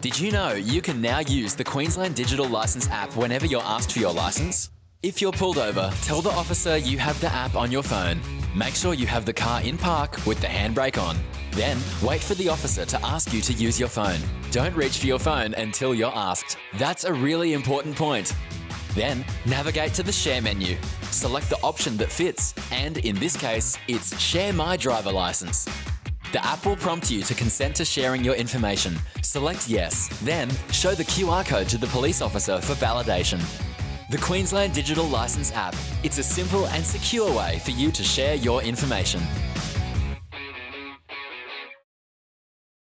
Did you know you can now use the Queensland Digital Licence app whenever you're asked for your licence? If you're pulled over, tell the officer you have the app on your phone. Make sure you have the car in park with the handbrake on. Then, wait for the officer to ask you to use your phone. Don't reach for your phone until you're asked. That's a really important point. Then, navigate to the Share menu. Select the option that fits, and in this case, it's Share My Driver License. The app will prompt you to consent to sharing your information. Select Yes, then show the QR code to the police officer for validation. The Queensland Digital Licence app. It's a simple and secure way for you to share your information.